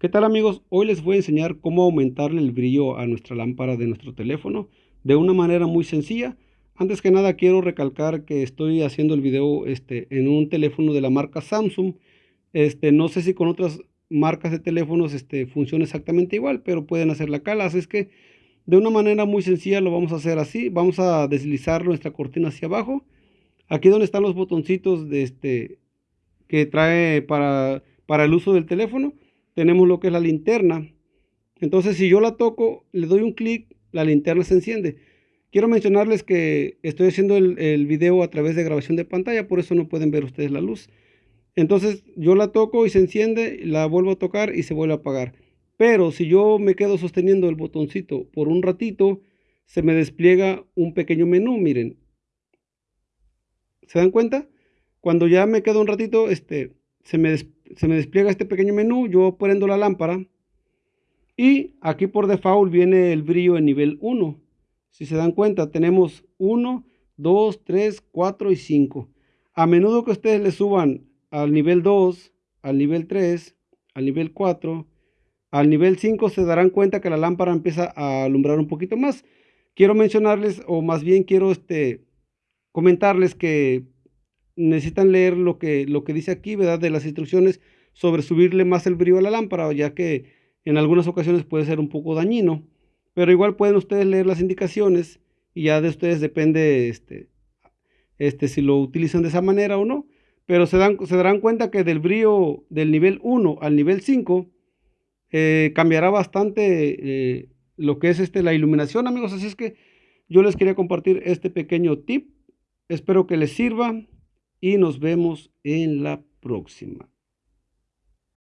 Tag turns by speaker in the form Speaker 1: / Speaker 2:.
Speaker 1: ¿Qué tal amigos? Hoy les voy a enseñar cómo aumentarle el brillo a nuestra lámpara de nuestro teléfono de una manera muy sencilla. Antes que nada quiero recalcar que estoy haciendo el video este, en un teléfono de la marca Samsung. Este, no sé si con otras marcas de teléfonos este, funciona exactamente igual, pero pueden hacer la cala. Así es que de una manera muy sencilla lo vamos a hacer así. Vamos a deslizar nuestra cortina hacia abajo. Aquí donde están los botoncitos de este, que trae para, para el uso del teléfono tenemos lo que es la linterna. Entonces, si yo la toco, le doy un clic, la linterna se enciende. Quiero mencionarles que estoy haciendo el, video a través de grabación de pantalla, por eso no pueden ver ustedes la luz. Entonces, yo la toco y se enciende, la vuelvo a tocar y se vuelve a apagar. Pero si yo me quedo sosteniendo el botoncito por un ratito, se me despliega un pequeño menú, miren. ¿Se dan cuenta? Cuando ya me quedo un ratito, este, se me, se me despliega este pequeño menú, yo prendo la lámpara y aquí por default viene el brillo en nivel 1. Si se dan cuenta, tenemos 1, 2, 3, 4 y 5. A menudo que ustedes le suban al nivel 2, al nivel 3, al nivel 4, al nivel 5, se darán cuenta que la lámpara empieza a alumbrar un poquito más. Quiero mencionarles, o más bien quiero este, comentarles que necesitan leer lo que, lo que dice aquí, ¿verdad? De las instrucciones sobre subirle más el brillo a la lámpara, ya que en algunas ocasiones puede ser un poco dañino. Pero igual pueden ustedes leer las indicaciones y ya de ustedes depende este, este, si lo utilizan de esa manera o no. Pero se, dan, se darán cuenta que del brillo del nivel 1 al nivel 5 eh, cambiará bastante eh, lo que es este, la iluminación, amigos. Así es que yo les quería compartir este pequeño tip. Espero que les sirva y nos vemos en la próxima.